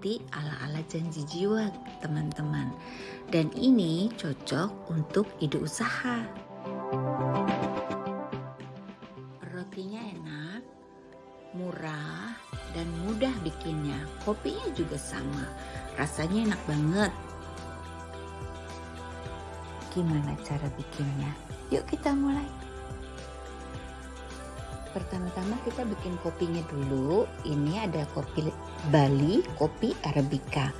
roti ala-ala janji jiwa teman-teman. Dan ini cocok untuk ide usaha. Rotinya enak, murah, dan mudah bikinnya. Kopinya juga sama, rasanya enak banget. Gimana cara bikinnya? Yuk kita mulai. Pertama-tama kita bikin kopinya dulu. Ini ada kopi Bali, kopi Arabica.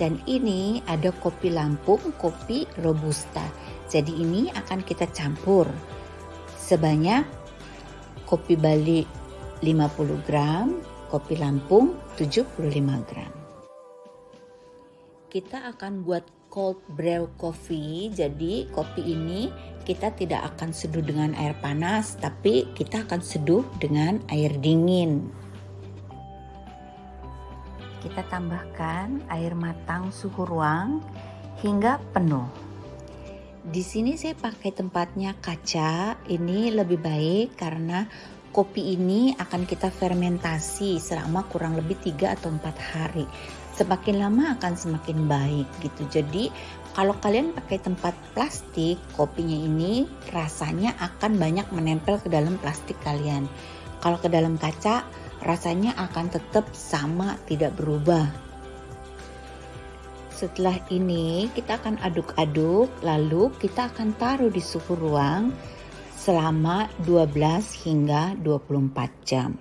Dan ini ada kopi Lampung, kopi Robusta. Jadi ini akan kita campur sebanyak kopi Bali 50 gram, kopi Lampung 75 gram. Kita akan buat cold brew coffee. Jadi kopi ini kita tidak akan seduh dengan air panas, tapi kita akan seduh dengan air dingin. Kita tambahkan air matang suhu ruang hingga penuh. Di sini saya pakai tempatnya kaca. Ini lebih baik karena kopi ini akan kita fermentasi selama kurang lebih 3 atau 4 hari. Semakin lama akan semakin baik gitu. Jadi kalau kalian pakai tempat plastik, kopinya ini rasanya akan banyak menempel ke dalam plastik kalian. Kalau ke dalam kaca, rasanya akan tetap sama, tidak berubah. Setelah ini, kita akan aduk-aduk, lalu kita akan taruh di suhu ruang selama 12 hingga 24 jam.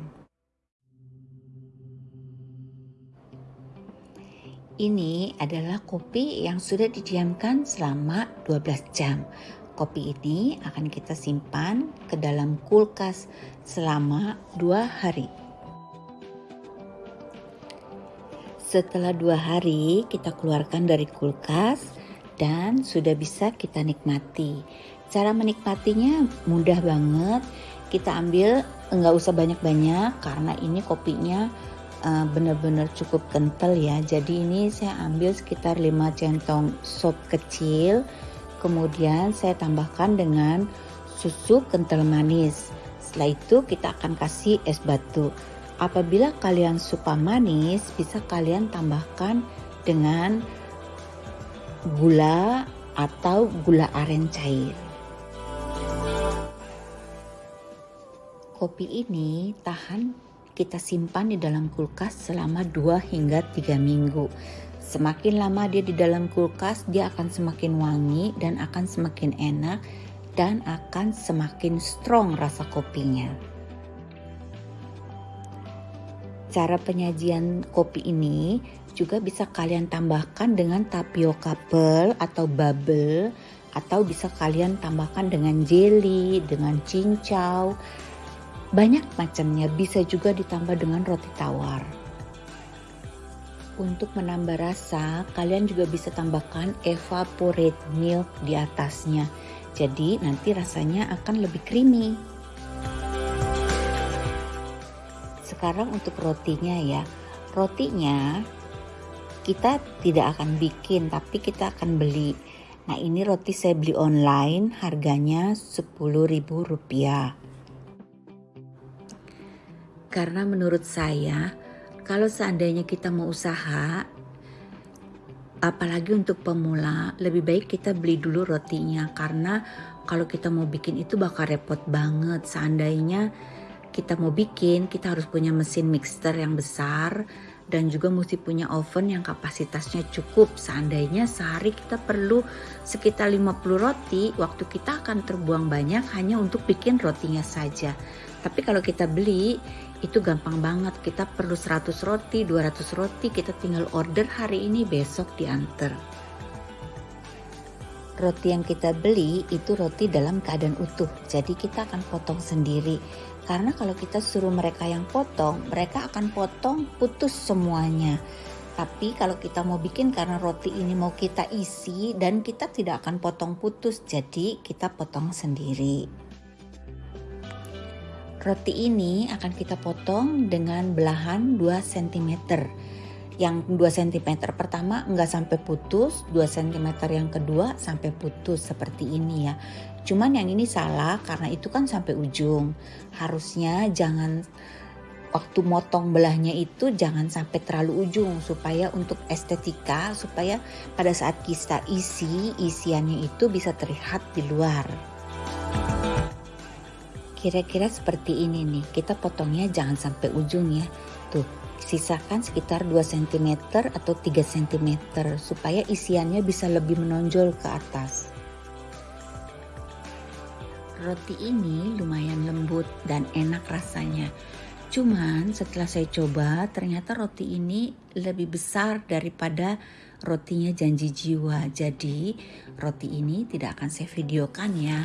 Ini adalah kopi yang sudah didiamkan selama 12 jam. Kopi ini akan kita simpan ke dalam kulkas selama dua hari. Setelah dua hari kita keluarkan dari kulkas dan sudah bisa kita nikmati. Cara menikmatinya mudah banget. Kita ambil nggak usah banyak-banyak karena ini kopinya uh, benar-benar cukup kental ya jadi ini saya ambil sekitar 5 centong sop kecil kemudian saya tambahkan dengan susu kental manis setelah itu kita akan kasih es batu apabila kalian suka manis bisa kalian tambahkan dengan gula atau gula aren cair kopi ini tahan kita simpan di dalam kulkas selama 2 hingga 3 minggu. Semakin lama dia di dalam kulkas, dia akan semakin wangi dan akan semakin enak dan akan semakin strong rasa kopinya. Cara penyajian kopi ini juga bisa kalian tambahkan dengan tapioka pearl atau bubble atau bisa kalian tambahkan dengan jelly, dengan cincau, banyak macamnya, bisa juga ditambah dengan roti tawar. Untuk menambah rasa, kalian juga bisa tambahkan evaporate milk di atasnya. Jadi nanti rasanya akan lebih creamy. Sekarang untuk rotinya ya. Rotinya kita tidak akan bikin tapi kita akan beli. Nah ini roti saya beli online harganya Rp10.000. Karena menurut saya, kalau seandainya kita mau usaha, apalagi untuk pemula, lebih baik kita beli dulu rotinya karena kalau kita mau bikin itu bakal repot banget. Seandainya kita mau bikin, kita harus punya mesin mixer yang besar dan juga mesti punya oven yang kapasitasnya cukup. Seandainya sehari kita perlu sekitar 50 roti, waktu kita akan terbuang banyak hanya untuk bikin rotinya saja. Tapi kalau kita beli, itu gampang banget kita perlu 100 roti 200 roti kita tinggal order hari ini besok diantar roti yang kita beli itu roti dalam keadaan utuh jadi kita akan potong sendiri karena kalau kita suruh mereka yang potong mereka akan potong putus semuanya tapi kalau kita mau bikin karena roti ini mau kita isi dan kita tidak akan potong putus jadi kita potong sendiri Roti ini akan kita potong dengan belahan 2 cm. Yang 2 cm pertama enggak sampai putus, 2 cm yang kedua sampai putus seperti ini ya. Cuman yang ini salah karena itu kan sampai ujung. Harusnya jangan waktu motong belahnya itu jangan sampai terlalu ujung supaya untuk estetika supaya pada saat kita isi isiannya itu bisa terlihat di luar kira-kira seperti ini nih kita potongnya jangan sampai ujung ya tuh sisakan sekitar 2 cm atau 3 cm supaya isiannya bisa lebih menonjol ke atas roti ini lumayan lembut dan enak rasanya Cuman setelah saya coba ternyata roti ini lebih besar daripada rotinya janji jiwa. Jadi roti ini tidak akan saya videokan ya.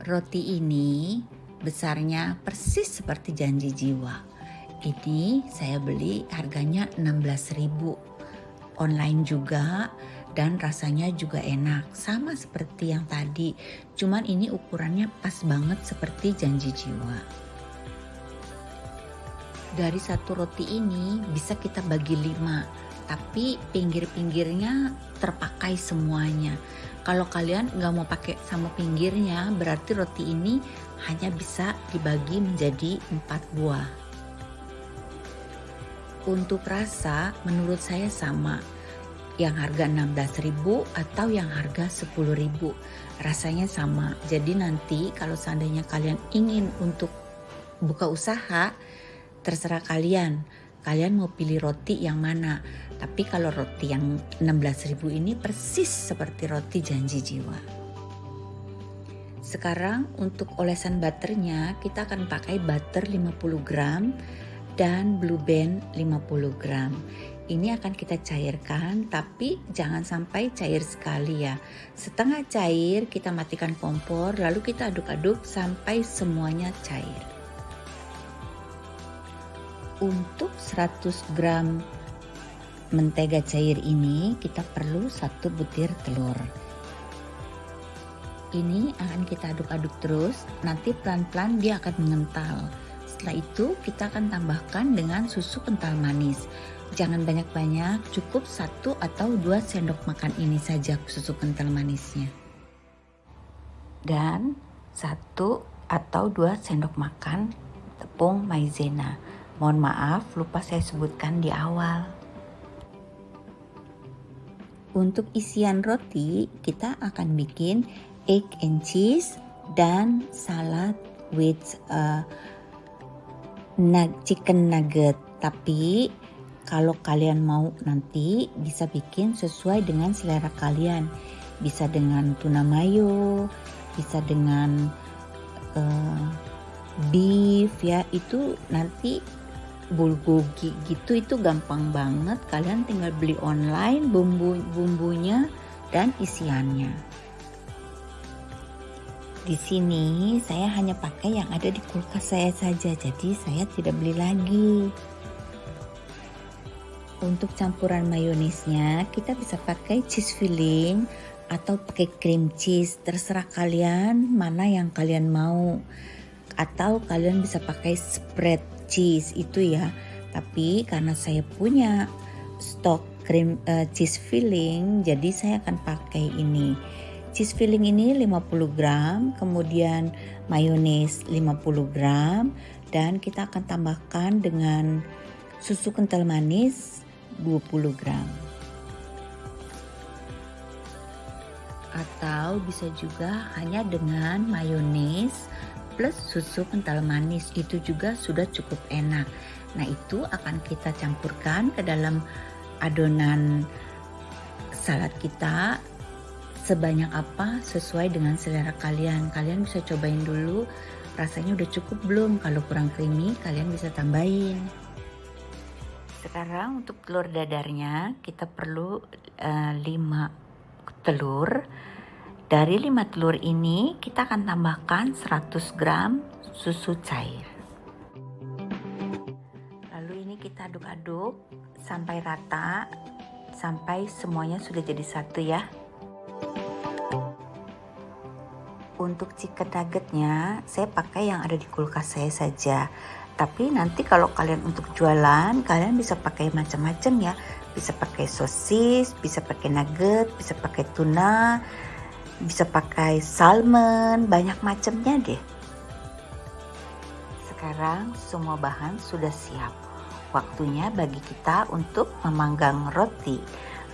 Roti ini besarnya persis seperti janji jiwa. Ini saya beli harganya 16.000 online juga dan rasanya juga enak sama seperti yang tadi. Cuman ini ukurannya pas banget seperti janji jiwa. Dari satu roti ini bisa kita bagi lima tapi pinggir-pinggirnya terpakai semuanya kalau kalian nggak mau pakai sama pinggirnya berarti roti ini hanya bisa dibagi menjadi empat buah. Untuk rasa menurut saya sama. Yang harga 16.000 atau yang harga 10.000 rasanya sama. Jadi nanti kalau seandainya kalian ingin untuk buka usaha terserah kalian kalian mau pilih roti yang mana? Tapi kalau roti yang 16.000 ini persis seperti roti janji jiwa. Sekarang untuk olesan butternya kita akan pakai butter 50 gram dan blue band 50 gram. Ini akan kita cairkan tapi jangan sampai cair sekali ya. Setengah cair kita matikan kompor lalu kita aduk-aduk sampai semuanya cair untuk 100 gram mentega cair ini kita perlu satu butir telur ini akan kita aduk-aduk terus nanti pelan-pelan dia akan mengental setelah itu kita akan tambahkan dengan susu kental manis. Jangan banyak-banyak, cukup satu atau dua sendok makan ini saja susu kental manisnya. Dan satu atau dua sendok makan tepung maizena. Mohon maaf, lupa saya sebutkan di awal. Untuk isian roti, kita akan bikin egg and cheese dan salad with uh, chicken nugget. Tapi kalau kalian mau nanti bisa bikin sesuai dengan selera kalian. Bisa dengan tuna mayo bisa dengan uh, beef ya. Itu nanti bulgogi gitu itu gampang banget kalian tinggal beli online bumbu bumbunya dan isiannya di sini saya hanya pakai yang ada di kulkas saya saja, jadi saya tidak beli lagi. Untuk campuran mayonesnya, kita bisa pakai cheese filling atau pakai cream cheese, terserah kalian mana yang kalian mau. Atau kalian bisa pakai spread cheese itu ya. Tapi karena saya punya stok cream uh, cheese filling, jadi saya akan pakai ini cheese filling ini 50 gram, kemudian mayones 50 gram, dan kita akan tambahkan dengan susu kental manis 20 gram. Atau bisa juga hanya dengan mayones plus susu kental manis itu juga sudah cukup enak. Nah itu akan kita campurkan ke dalam adonan salad kita sebanyak apa sesuai dengan selera kalian. Kalian bisa cobain dulu rasanya udah cukup belum. Kalau kurang creamy kalian bisa tambahin. Sekarang untuk telur dadarnya kita perlu uh, eh, 5 telur. Dari 5 telur ini kita akan tambahkan 100 gram susu cair. Lalu ini kita aduk-aduk sampai rata sampai semuanya sudah jadi satu ya. Untuk chicken nuggetnya, saya pakai yang ada di kulkas saya saja. Tapi nanti kalau kalian untuk jualan, kalian bisa pakai macam-macam ya. Bisa pakai sosis, bisa pakai nugget, bisa pakai tuna, bisa pakai salmon, banyak macamnya deh. Sekarang semua bahan sudah siap. Waktunya bagi kita untuk memanggang roti.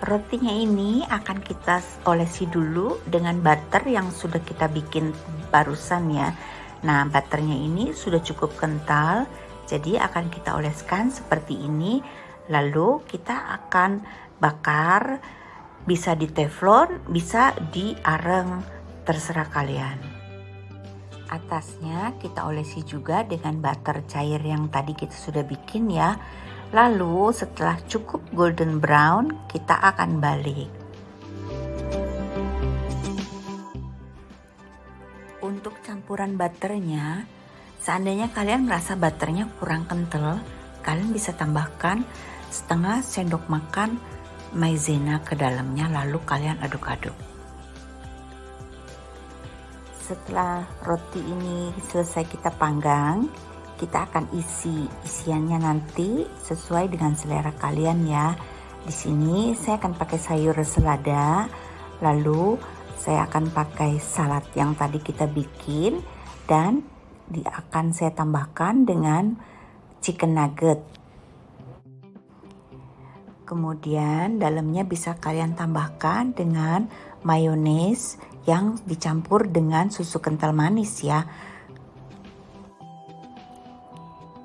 Rotinya ini akan kita olesi dulu dengan butter yang sudah kita bikin barusan ya. Nah, butternya ini sudah cukup kental, jadi akan kita oleskan seperti ini. Lalu kita akan bakar, bisa di teflon, bisa di areng, terserah kalian. Atasnya kita olesi juga dengan butter cair yang tadi kita sudah bikin ya. Lalu setelah cukup golden brown, kita akan balik. Untuk campuran butternya, seandainya kalian merasa butternya kurang kental, kalian bisa tambahkan setengah sendok makan maizena ke dalamnya lalu kalian aduk-aduk. Setelah roti ini selesai kita panggang, kita akan isi isiannya nanti sesuai dengan selera kalian ya. Di sini saya akan pakai sayur selada, lalu saya akan pakai salad yang tadi kita bikin dan di akan saya tambahkan dengan chicken nugget. Kemudian dalamnya bisa kalian tambahkan dengan mayones yang dicampur dengan susu kental manis ya.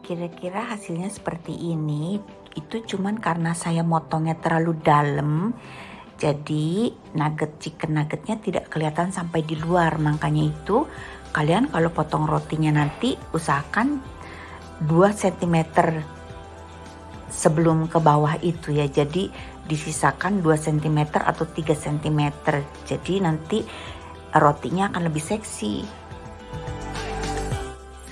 Kira-kira hasilnya seperti ini. Itu cuman karena saya motongnya terlalu dalam jadi nugget chicken nuggetnya tidak kelihatan sampai di luar. Makanya itu kalian kalau potong rotinya nanti usahakan 2 cm sebelum ke bawah itu ya jadi disisakan 2 cm atau 3 cm jadi nanti rotinya akan lebih seksi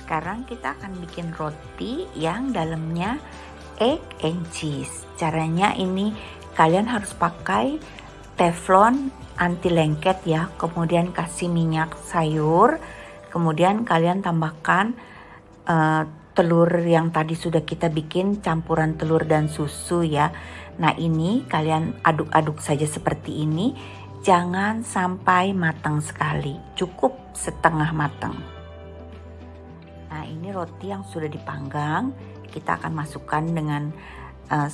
sekarang kita akan bikin roti yang dalamnya egg and cheese. Caranya ini kalian harus pakai teflon anti lengket ya. Kemudian kasih minyak sayur. Kemudian kalian tambahkan uh, telur yang tadi sudah kita bikin campuran telur dan susu ya. Nah ini kalian aduk-aduk saja seperti ini. Jangan sampai matang sekali. Cukup setengah matang. Nah ini roti yang sudah dipanggang kita akan masukkan dengan uh,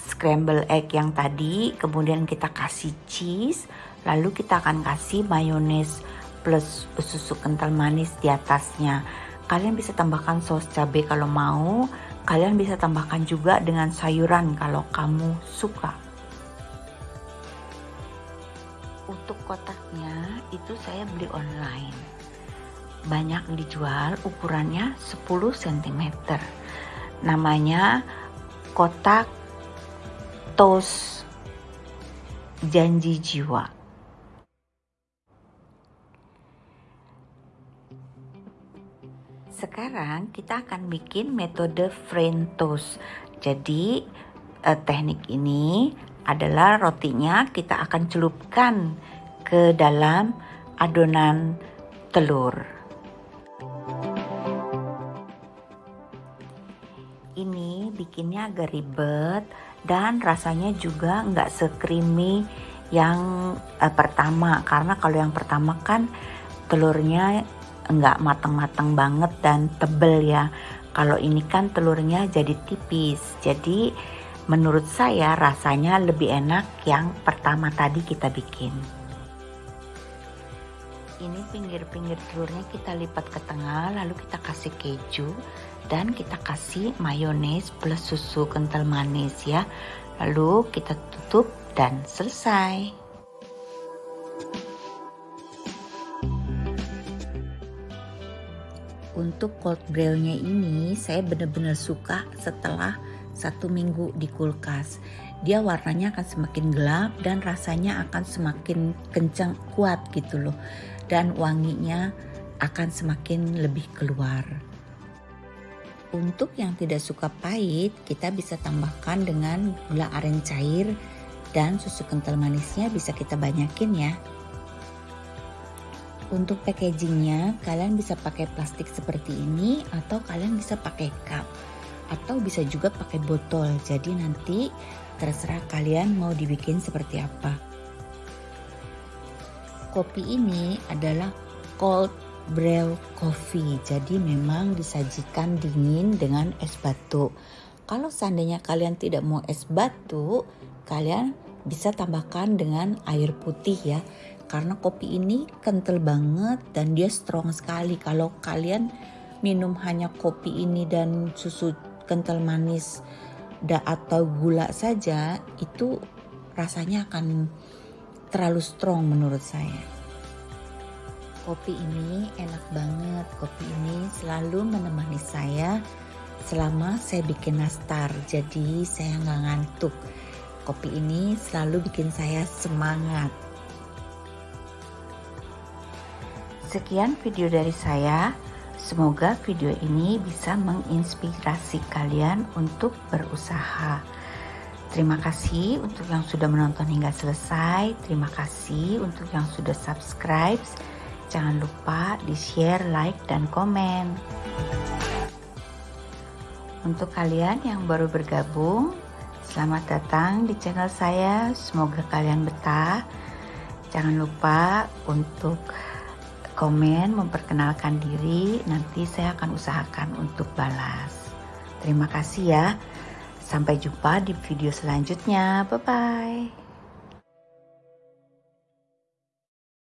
scramble egg yang tadi kemudian kita kasih cheese lalu kita akan kasih mayones plus susu kental manis di atasnya kalian bisa tambahkan saus cabai kalau mau. Kalian bisa tambahkan juga dengan sayuran kalau kamu suka. Untuk kotaknya itu saya beli online. Banyak dijual ukurannya 10 cm namanya kotak tos janji jiwa sekarang kita akan bikin metode French toast jadi eh, teknik ini adalah rotinya kita akan celupkan ke dalam adonan telur. Ini bikinnya agak ribet dan rasanya juga nggak sekrimi yang eh, pertama. Karena kalau yang pertama kan telurnya nggak matang-matang banget dan tebel ya. Kalau ini kan telurnya jadi tipis. Jadi menurut saya rasanya lebih enak yang pertama tadi kita bikin. Ini pinggir-pinggir telurnya kita lipat ke tengah lalu kita kasih keju dan kita kasih mayones plus susu kental manis ya. Lalu kita tutup dan selesai untuk cold brewnya ini saya benar-benar suka setelah satu minggu di kulkas dia warnanya akan semakin gelap dan rasanya akan semakin kencang kuat gitu loh dan wanginya akan semakin lebih keluar. Untuk yang tidak suka pahit, kita bisa tambahkan dengan gula aren cair dan susu kental manisnya bisa kita banyakin ya. Untuk packagingnya, kalian bisa pakai plastik seperti ini atau kalian bisa pakai cup atau bisa juga pakai botol. Jadi nanti terserah kalian mau dibikin seperti apa. Kopi ini adalah cold brew coffee. Jadi memang disajikan dingin dengan es batu. Kalau seandainya kalian tidak mau es batu, kalian bisa tambahkan dengan air putih ya. Karena kopi ini kental banget dan dia strong sekali. Kalau kalian minum hanya kopi ini dan susu kental manis da atau gula saja, itu rasanya akan terlalu strong menurut saya. Kopi ini enak banget. Kopi ini selalu menemani saya selama saya bikin nastar. Jadi saya nggak ngantuk. Kopi ini selalu bikin saya semangat. Sekian video dari saya. Semoga video ini bisa menginspirasi kalian untuk berusaha. Terima kasih untuk yang sudah menonton hingga selesai. Terima kasih untuk yang sudah subscribe. Jangan lupa di share, like, dan komen. Untuk kalian yang baru bergabung, selamat datang di channel saya. Semoga kalian betah. Jangan lupa untuk komen, memperkenalkan diri. Nanti saya akan usahakan untuk balas. Terima kasih ya. Sampai jumpa di video selanjutnya. Bye bye.